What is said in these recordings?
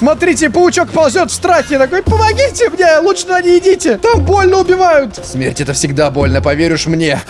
Смотрите, паучок ползет в страхе. Такой, помогите мне, лучше туда не идите. Там больно убивают. Смерть это всегда больно, поверишь мне.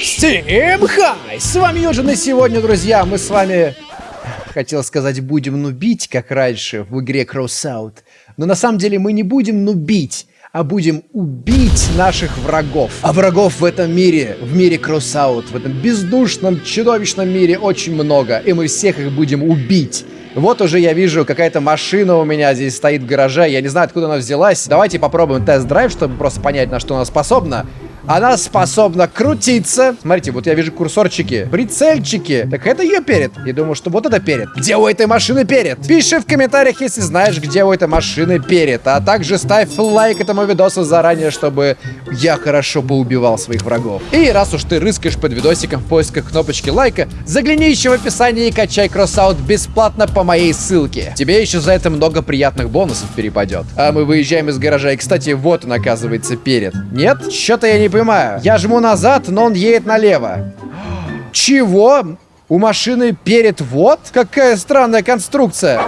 Всем хай! С вами Юджин, и сегодня, друзья, мы с вами, хотел сказать, будем нубить, как раньше в игре Crossout. Но на самом деле мы не будем нубить, а будем убить наших врагов. А врагов в этом мире, в мире Crossout, в этом бездушном, чудовищном мире очень много, и мы всех их будем убить. Вот уже я вижу, какая-то машина у меня здесь стоит в гараже. Я не знаю, откуда она взялась. Давайте попробуем тест-драйв, чтобы просто понять, на что она способна. Она способна крутиться. Смотрите, вот я вижу курсорчики, прицельчики. Так это ее перед. Я думаю, что вот это перед. Где у этой машины перед? Пиши в комментариях, если знаешь, где у этой машины перед. А также ставь лайк этому видосу заранее, чтобы я хорошо поубивал своих врагов. И раз уж ты рыскаешь под видосиком в поисках кнопочки лайка, загляни еще в описание и качай кроссаут бесплатно по моей ссылке. Тебе еще за это много приятных бонусов перепадет. А мы выезжаем из гаража. И, кстати, вот он, оказывается, перед. Нет? Что-то я не понимаю. Я жму назад, но он едет налево. Чего? У машины перед вот? Какая странная конструкция.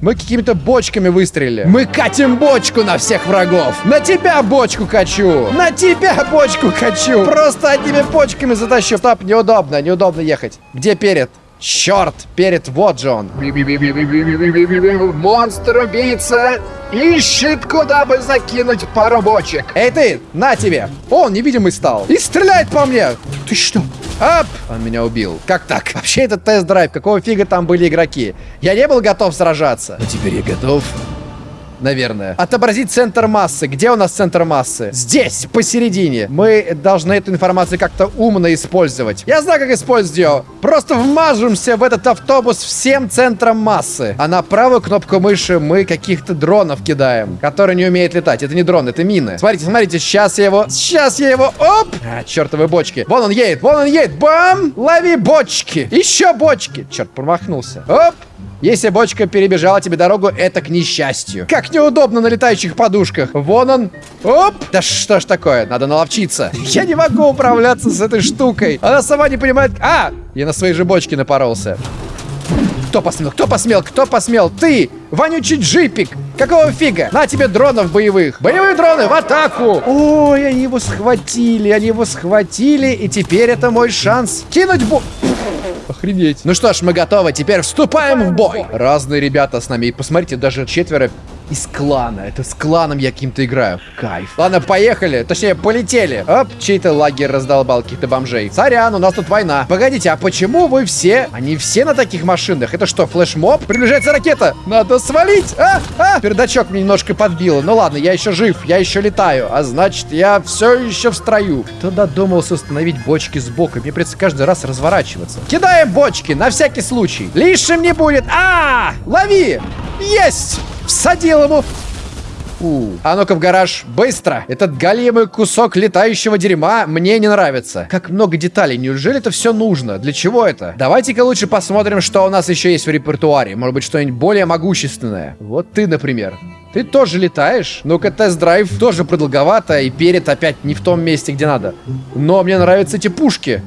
Мы какими-то бочками выстрелили. Мы катим бочку на всех врагов. На тебя бочку качу. На тебя бочку качу. Просто одними бочками затащу. Стоп, неудобно, неудобно ехать. Где перед? Черт, перед вот же он. Монстр-убийца ищет, куда бы закинуть пару бочек. Эй ты, на тебе. Он невидимый стал. И стреляет по мне. Ты что? Ап! Он меня убил. Как так? Вообще это тест-драйв. Какого фига там были игроки? Я не был готов сражаться. Но теперь я готов наверное. Отобразить центр массы. Где у нас центр массы? Здесь, посередине. Мы должны эту информацию как-то умно использовать. Я знаю, как использовать ее. Просто вмажемся в этот автобус всем центром массы. А на правую кнопку мыши мы каких-то дронов кидаем, которые не умеют летать. Это не дрон, это мины. Смотрите, смотрите, сейчас я его... Сейчас я его... Оп! А, чертовы бочки. Вон он едет, вон он едет. Бам! Лови бочки. Еще бочки. Черт, промахнулся. Оп! Если бочка перебежала тебе дорогу, это к несчастью. Как неудобно на летающих подушках. Вон он. Оп! Да что ж такое? Надо наловчиться. Я не могу управляться с этой штукой. Она сама не понимает... А! Я на своей же бочке напоролся. Кто посмел? Кто посмел? Кто посмел? Ты! Вонючий джипик! Какого фига? На тебе дронов боевых! Боевые дроны в атаку! Ой, они его схватили, они его схватили, и теперь это мой шанс кинуть бо... Охренеть. Ну что ж, мы готовы. Теперь вступаем в бой. Разные ребята с нами. И посмотрите, даже четверо из клана. Это с кланом я каким-то играю. Кайф. Ладно, поехали. Точнее, полетели. Оп, чей-то лагерь раздолбал каких-то бомжей. Сорян, у нас тут война. Погодите, а почему вы все... Они все на таких машинах? Это что, флешмоб? Приближается ракета. Надо свалить. А, а. Передачок мне немножко подбило. Ну ладно, я еще жив. Я еще летаю. А значит, я все еще в строю. Кто додумался установить бочки сбоку? Мне придется каждый раз разворачиваться. Кидаем бочки на всякий случай. Лишним не будет. -а! лови. Есть. Всадил ему. У. А ну-ка в гараж, быстро! Этот големый кусок летающего дерьма мне не нравится. Как много деталей, неужели это все нужно? Для чего это? Давайте-ка лучше посмотрим, что у нас еще есть в репертуаре. Может быть, что-нибудь более могущественное. Вот ты, например. Ты тоже летаешь? Ну-ка, тест-драйв тоже продолговато, и перед опять не в том месте, где надо. Но мне нравятся эти пушки.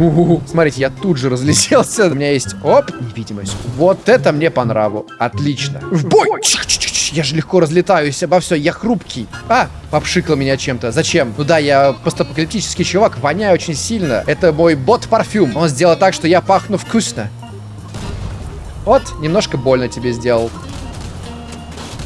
У -у -у. Смотрите, я тут же разлетелся. У меня есть, оп, невидимость. Вот это мне по нраву. Отлично. В бой! Чих -чих -чих. Я же легко разлетаюсь обо все, я хрупкий. А, попшикал меня чем-то. Зачем? Ну да, я постапокалиптический чувак, воняю очень сильно. Это мой бот-парфюм. Он сделал так, что я пахну вкусно. Вот, немножко больно тебе сделал.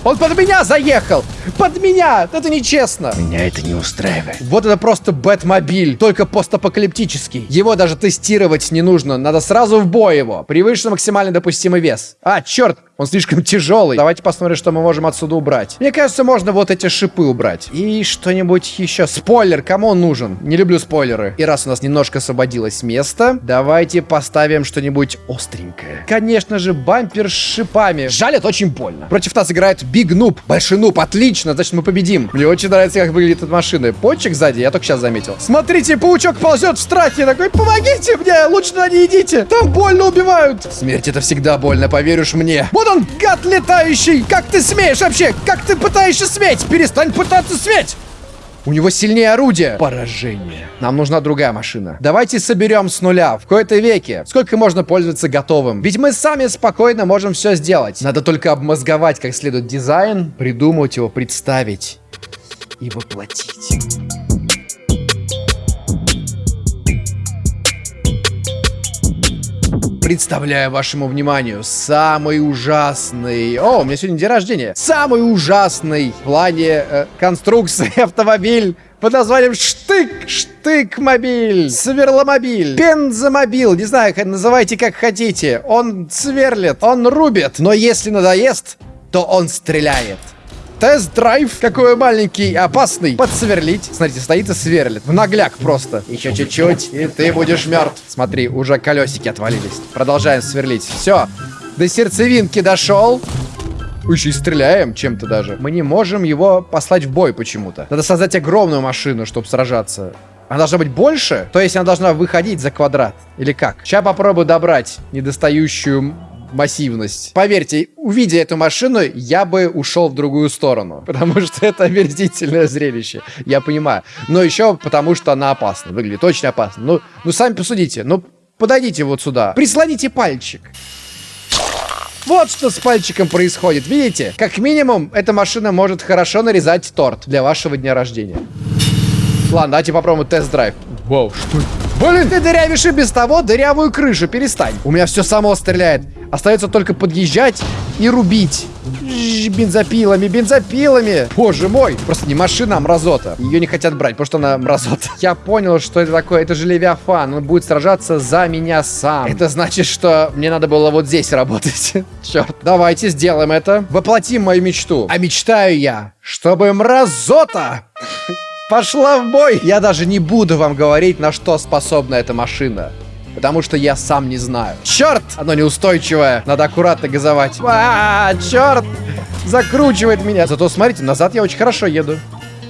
Он под меня заехал! Под меня! Это нечестно! Меня это не устраивает. Вот это просто Бэтмобиль, только постапокалиптический. Его даже тестировать не нужно, надо сразу в бой его. Превыше максимально допустимый вес. А, черт, он слишком тяжелый. Давайте посмотрим, что мы можем отсюда убрать. Мне кажется, можно вот эти шипы убрать. И что-нибудь еще. Спойлер, кому он нужен? Не люблю спойлеры. И раз у нас немножко освободилось место, давайте поставим что-нибудь остренькое. Конечно же, бампер с шипами. Жаль, это очень больно. Против нас играет Биг Нуб. Большой Нуб, отлично, значит мы победим. Мне очень нравится, как выглядит эта машина. Почек сзади, я только сейчас заметил. Смотрите, паучок ползет в страхе. Такой, помогите мне, лучше туда не идите. Там больно убивают. Смерть это всегда больно, поверишь мне. Вот он, гад летающий! Как ты смеешь вообще? Как ты пытаешься сметь? Перестань пытаться сметь! У него сильнее орудие. Поражение. Нам нужна другая машина. Давайте соберем с нуля. В кои-то веке. Сколько можно пользоваться готовым? Ведь мы сами спокойно можем все сделать. Надо только обмозговать как следует дизайн, придумать его, представить и воплотить. Представляю вашему вниманию самый ужасный... О, у меня сегодня день рождения. Самый ужасный в плане э, конструкции автомобиль под названием Штык, Штык-мобиль, Сверломобиль, Бензомобиль, не знаю, называйте как хотите. Он сверлит, он рубит, но если надоест, то он стреляет. Тест-драйв. Какой маленький, опасный. Подсверлить. Смотрите, стоит и сверлит. В нагляк просто. Еще чуть-чуть, и ты будешь мертв. Смотри, уже колесики отвалились. Продолжаем сверлить. Все. До сердцевинки дошел. Еще и стреляем чем-то даже. Мы не можем его послать в бой почему-то. Надо создать огромную машину, чтобы сражаться. Она должна быть больше? То есть она должна выходить за квадрат? Или как? Сейчас попробую добрать недостающую массивность. Поверьте, увидя эту машину, я бы ушел в другую сторону. Потому что это омерзительное зрелище. Я понимаю. Но еще потому, что она опасна. Выглядит очень опасно. Ну, ну сами посудите. Ну, подойдите вот сюда. Прислоните пальчик. Вот что с пальчиком происходит, видите? Как минимум, эта машина может хорошо нарезать торт для вашего дня рождения. Ладно, давайте попробуем тест-драйв. Вау, что это? Блин, ты дырявишь и без того дырявую крышу, перестань. У меня все само стреляет. Остается только подъезжать и рубить. Бензопилами, бензопилами. Боже мой. Просто не машина, а мразота. Ее не хотят брать, потому что она мразота. Я понял, что это такое. Это же Левиафан. Он будет сражаться за меня сам. Это значит, что мне надо было вот здесь работать. Черт. Давайте сделаем это. Воплотим мою мечту. А мечтаю я, чтобы мразота пошла в бой. Я даже не буду вам говорить, на что способна эта машина. Потому что я сам не знаю. Черт! Оно неустойчивое. Надо аккуратно газовать. А, черт! Закручивает меня. Зато смотрите, назад я очень хорошо еду.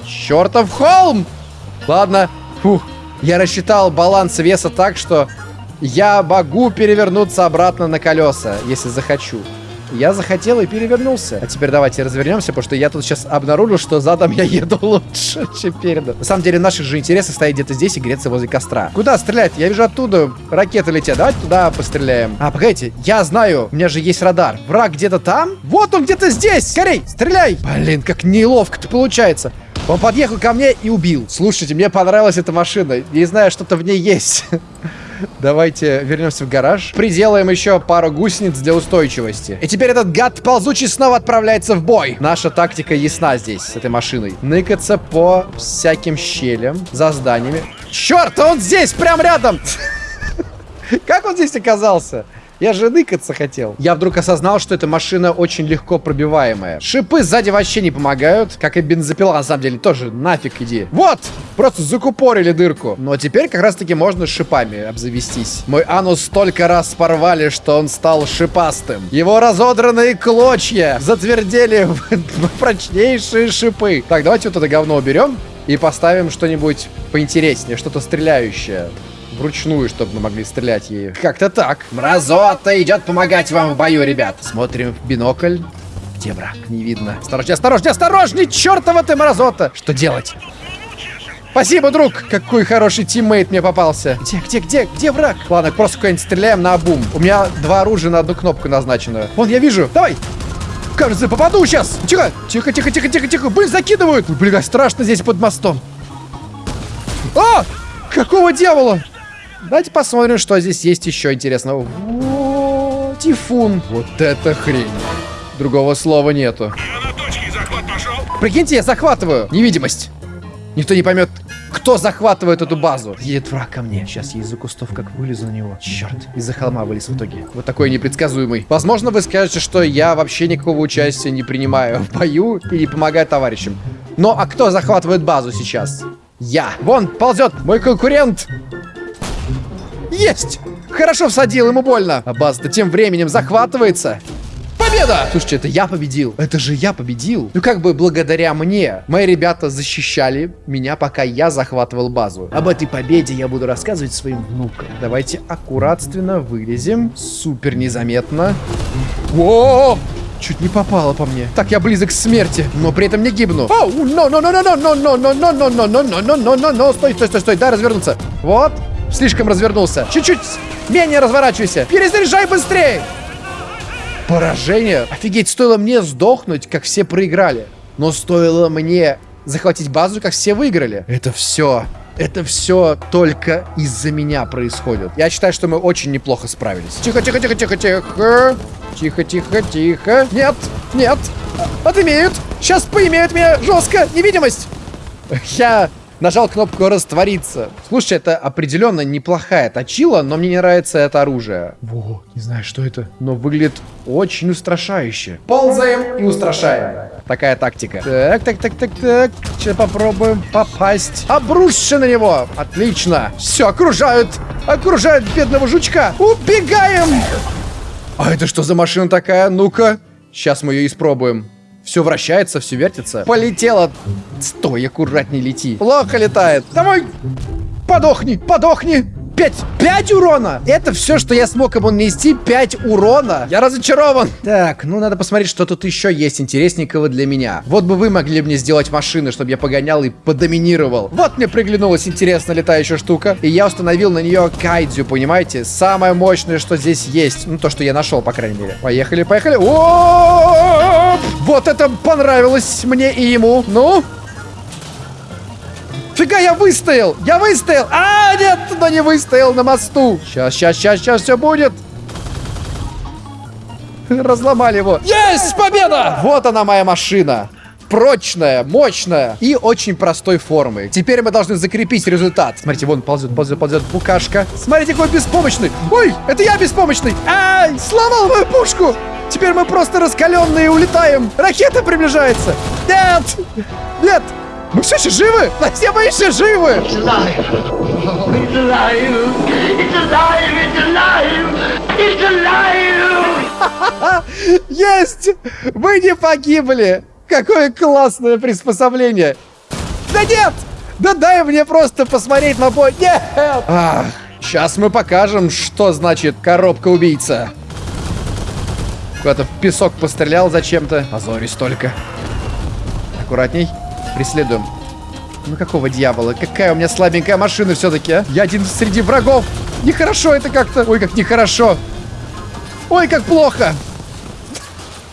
Чертов холм! Ладно. Фух. Я рассчитал баланс веса так, что я могу перевернуться обратно на колеса, если захочу. Я захотел и перевернулся. А теперь давайте развернемся, потому что я тут сейчас обнаружил, что задом я еду лучше, чем передом. На самом деле, наши же интересы стоять где-то здесь и греться возле костра. Куда стрелять? Я вижу оттуда ракеты летят. Давайте туда постреляем. А, погодите, я знаю, у меня же есть радар. Враг где-то там? Вот он где-то здесь! Скорей, стреляй! Блин, как неловко-то получается. Он подъехал ко мне и убил. Слушайте, мне понравилась эта машина. Не знаю, что-то в ней есть. Давайте вернемся в гараж. Приделаем еще пару гусениц для устойчивости. И теперь этот гад ползучий снова отправляется в бой. Наша тактика ясна здесь, с этой машиной. Ныкаться по всяким щелям, за зданиями. Черт, он здесь, прям рядом! Как он здесь оказался? Я же ныкаться хотел. Я вдруг осознал, что эта машина очень легко пробиваемая. Шипы сзади вообще не помогают, как и бензопила, на самом деле, тоже нафиг иди. Вот! Просто закупорили дырку. Но теперь как раз-таки можно шипами обзавестись. Мой анус столько раз порвали, что он стал шипастым. Его разодранные клочья затвердели в прочнейшие шипы. Так, давайте вот это говно уберем и поставим что-нибудь поинтереснее, что-то стреляющее вручную, чтобы мы могли стрелять ей. Как-то так. Мразота идет помогать вам в бою, ребят. Смотрим в бинокль. Где враг? Не видно. Осторожней, осторожней, осторожней! Чертова ты мразота! Что делать? Спасибо, друг! Какой хороший тиммейт мне попался. Где, где, где, где враг? Ладно, просто куда-нибудь стреляем на обум. У меня два оружия на одну кнопку назначено. Вон, я вижу. Давай! Кажется, попаду сейчас. Тихо, тихо, тихо, тихо, тихо, тихо. Блин, закидывают. Блин, страшно здесь под мостом. А! Какого дьявола? Давайте посмотрим, что здесь есть еще интересного. О, тифун. Вот это хрень. Другого слова нету. Прикиньте, я захватываю. Невидимость. Никто не поймет, кто захватывает эту базу. Едет враг ко мне. Сейчас я из-за кустов как вылезу на него. Черт, из-за холма вылез в итоге. Вот такой непредсказуемый. Возможно, вы скажете, что я вообще никакого участия не принимаю в бою и не помогаю товарищам. Но а кто захватывает базу сейчас? Я. Вон, ползет мой конкурент. Есть! Хорошо всадил, ему больно. А база-то тем временем захватывается. Победа! Слушайте, это я победил. Это же я победил. Ну как бы благодаря мне. Мои ребята защищали меня, пока я захватывал базу. Об этой победе я буду рассказывать своим внукам. Давайте аккуратственно вылезем. Супер незаметно. О! Чуть не попало по мне. Так, я близок к смерти, но при этом не гибну. Оу, но, но, но, но, но, но, но, но, но, но, но, но, но, но, но, но, стой, стой, стой, стой, дай развернуться. Вот, слишком развернулся. Чуть-чуть менее разворачивайся. Перезаряжай быстрее. Поражение. Офигеть, стоило мне сдохнуть, как все проиграли. Но стоило мне захватить базу, как все выиграли. Это все это все только из-за меня происходит. Я считаю, что мы очень неплохо справились. Тихо, тихо, тихо, тихо, тихо. Тихо, тихо, тихо. Нет, нет. Отымеют. Сейчас поимеют меня жестко. Невидимость. Я нажал кнопку раствориться. Слушай, это определенно неплохая точила, но мне не нравится это оружие. Во, не знаю, что это, но выглядит очень устрашающе. Ползаем и устрашаем. Такая тактика. Так, так, так, так, так. Сейчас попробуем попасть. Обрушься на него. Отлично. Все, окружают. Окружают бедного жучка. Убегаем. А это что за машина такая? Ну-ка. Сейчас мы ее испробуем. Все вращается, все вертится. Полетело. Стой, аккуратней лети. Плохо летает. Давай. Подохни, подохни. 5, 5 урона! Это все, что я смог ему нанести, 5 урона. Я разочарован. Так, ну надо посмотреть, что тут еще есть интересненького для меня. Вот бы вы могли мне сделать машины, чтобы я погонял и подоминировал. Вот мне приглянулась интересная летающая штука. И я установил на нее кайдзю, понимаете? Самое мощное, что здесь есть. Ну, то, что я нашел, по крайней мере. Поехали, поехали. О, Вот это понравилось мне и ему. Ну, Фига, я выстоял! Я выстоял! А, нет, но не выстоял на мосту. Сейчас, сейчас, сейчас, сейчас все будет. Разломали его. Есть победа! Вот она моя машина. Прочная, мощная и очень простой формы. Теперь мы должны закрепить результат. Смотрите, вон ползет, ползет, ползет букашка. Смотрите, какой беспомощный. Ой, это я беспомощный. Ай, сломал мою пушку. Теперь мы просто раскаленные улетаем. Ракета приближается. Нет, нет, мы все еще живы? Все мы еще живы! It's alive! It's alive! It's alive! It's alive! It's alive! Есть! Вы не погибли! Какое классное приспособление! Да нет! Да дай мне просто посмотреть на бой! Нет! Ах, сейчас мы покажем, что значит коробка-убийца. Куда-то в песок пострелял зачем-то. Позорюсь только. Аккуратней. Преследуем. Ну какого дьявола? Какая у меня слабенькая машина все-таки, а? Я один среди врагов. Нехорошо это как-то. Ой, как нехорошо. Ой, как плохо.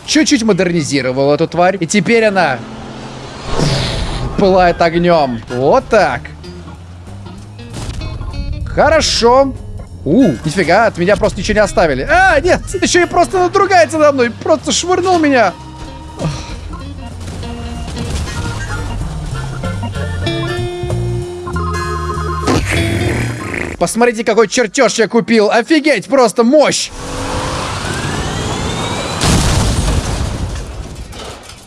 Чуть-чуть модернизировал эту тварь. И теперь она пылает огнем. Вот так. Хорошо. У, нифига, от меня просто ничего не оставили. А, нет, еще и просто надругается надо мной. Просто швырнул меня. Посмотрите, какой чертеж я купил. Офигеть, просто мощь.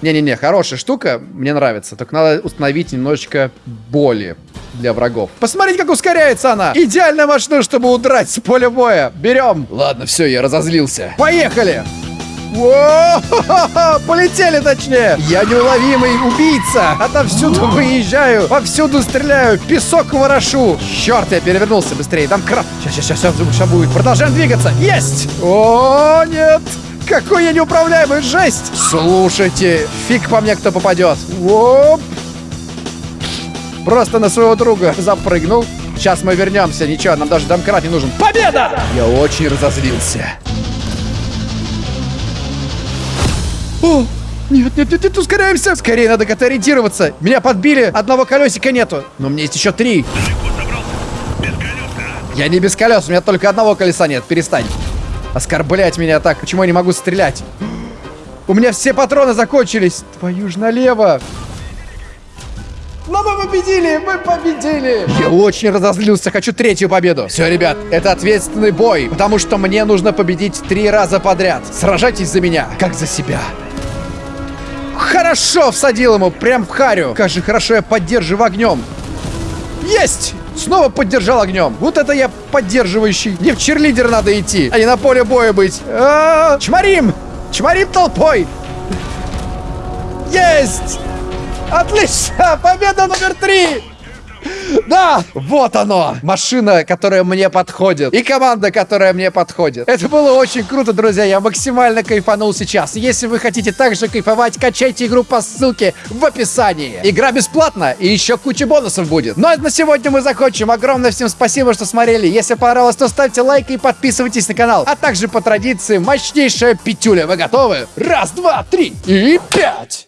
Не-не-не, хорошая штука, мне нравится. Только надо установить немножечко боли для врагов. Посмотрите, как ускоряется она. Идеальная машина, чтобы удрать с поля боя. Берем. Ладно, все, я разозлился. Поехали. Полетели точнее! Я неуловимый убийца! Отовсюду выезжаю, повсюду стреляю, песок ворошу! Черт, я перевернулся быстрее, там краб! Сейчас, сейчас, сейчас, сейчас будет. Продолжаем двигаться! Есть! О, нет! Какой я неуправляемый, жесть! Слушайте, фиг по мне кто попадет. Оп! Просто на своего друга запрыгнул. Сейчас мы вернемся, ничего, нам даже домкрат не нужен. Победа! Я очень разозлился. О, нет, нет, нет, нет, ускоряемся. Скорее надо как-то ориентироваться. Меня подбили, одного колесика нету. Но мне есть еще три. Я не без колес, у меня только одного колеса нет. Перестань. Оскорблять меня так. Почему я не могу стрелять? У меня все патроны закончились. Твою ж налево. Но мы победили! Мы победили! Я очень разозлился, хочу третью победу. Все, ребят, это ответственный бой, потому что мне нужно победить три раза подряд. Сражайтесь за меня, как за себя. Хорошо всадил ему, прям в харю. Как же хорошо я поддерживаю огнем. Есть! Снова поддержал огнем. Вот это я поддерживающий. Не в черлидер надо идти, а не на поле боя быть. А -а -а! Чморим! Чморим толпой! Есть! Отлично! Победа номер три! Да, вот оно. Машина, которая мне подходит. И команда, которая мне подходит. Это было очень круто, друзья. Я максимально кайфанул сейчас. Если вы хотите также кайфовать, качайте игру по ссылке в описании. Игра бесплатна и еще куча бонусов будет. Ну а на сегодня мы закончим. Огромное всем спасибо, что смотрели. Если понравилось, то ставьте лайк и подписывайтесь на канал. А также по традиции мощнейшая пятюля. Вы готовы? Раз, два, три и пять!